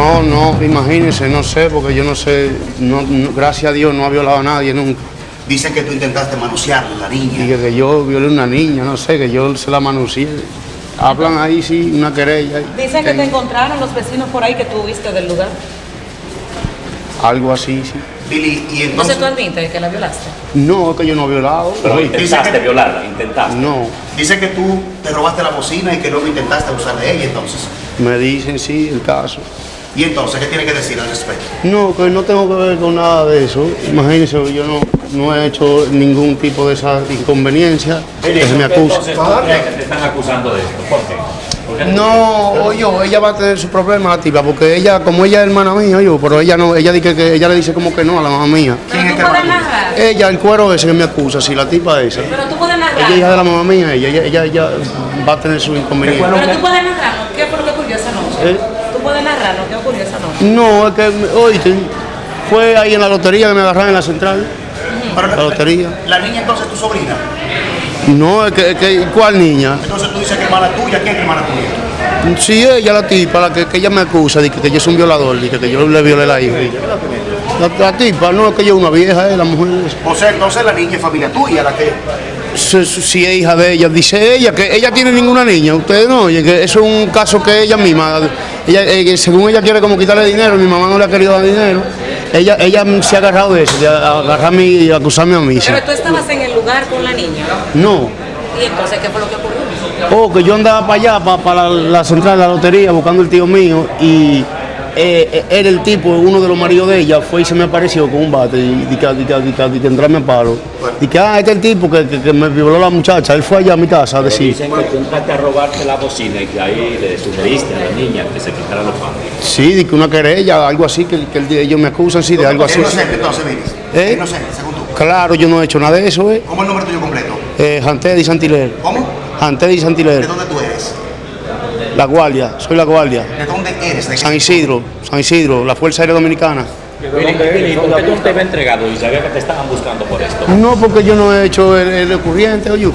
No, no, imagínense, no sé, porque yo no sé, no, no- gracias a Dios no ha violado a nadie nunca. Dicen que tú intentaste manosear a la Y niña. que, que yo violé a una niña, no sé, que yo se la manucié. Hablan ahí, sí, una querella. Dicen que te encontraron los vecinos por ahí que tú viste del lugar. Algo así, sí. Billy, y Entonces tú admites que la violaste. No, es que yo no he violado. Pero oye, intentaste que- violarla, intentaste. no, Dice que tú te robaste la bocina y que luego intentaste abusar de ella, entonces. me dicen sí el caso. Y entonces, ¿qué tiene que decir al respecto? No, que no tengo que ver con nada de eso. Imagínense, yo no, no he hecho ningún tipo de esa inconveniencia que se me acusa. Entonces, ¿tú crees que te están acusando de esto? ¿Por qué? No, oye, ella va a tener su problema, la tipa, porque ella, como ella es hermana mía, oye, pero ella no, ella dice que ella le dice como que no a la mamá mía. ¿Quién Pero es que narrar. Ella, el cuero ese que me acusa, sí, la tipa esa. Pero tú puedes Ella es narrar. hija de la mamá mía, ella, ella, ella, ella va a tener su inconveniente. Pero tú puedes narrar. ¿Qué fue lo que ocurrió esa noche? ¿Eh? Tú puedes narrar lo que ocurrió esa noche. No, es que, oíste, fue ahí en la lotería que me agarraron en la central. Pero La lotería. La niña entonces es tu sobrina. No, es que, es que ¿cuál niña? Entonces tú dices que hermana tuya, ¿quién es hermana tuya? Sí, ella, la tipa, la que, que ella me acusa, de que, que yo soy un violador, de que, que yo le violé la hija. La, la tipa, no, es que ella es una vieja, eh, la mujer. O sea, entonces la niña es familia tuya, la que... Si, es hija de ella, dice ella que ella tiene ninguna niña, ustedes no, oye, que eso es un caso que ella misma, ella, eh, según ella quiere como quitarle dinero, mi mamá no le ha querido dar dinero, ella, ella se ha agarrado de eso, de agarrarme y acusarme a mí. Pero tú estabas en el lugar con la niña. No, ¿Y entonces qué fue lo que ocurrió? oh, que yo andaba para allá, para, para la, la central de la lotería, buscando el tío mío, y eh, eh, era el tipo, uno de los maridos de ella, fue y se me apareció con un bate, y que, entrarme a palo. Y que, ah, este es el tipo que, que, que me violó la muchacha, él fue allá a mi casa a decir. Dicen que tú entraste a robarte la bocina y que ahí le sugeriste a la niña que se quitara los palos. Sí, de que una querella, algo así, que, que el- ellos me acusan, sí, de algo así. Inocente entonces. ¿Eh? Inocente, según tú. Claro, yo no he hecho nada de eso, ¿eh? ¿Cómo es el nombre tuyo completo? eh Jantedi Santiler. ¿Cómo? Jantedi ¿De Santiler. dónde tú eres? La Guardia, soy la Guardia. ¿De dónde eres? ¿De qué San Isidro, San Isidro, la Fuerza Aérea Dominicana. Billy, ¿por qué tú no te habías entregado y sabías que te estaban buscando por esto? No, porque yo no he hecho el, el ocurriente, oye.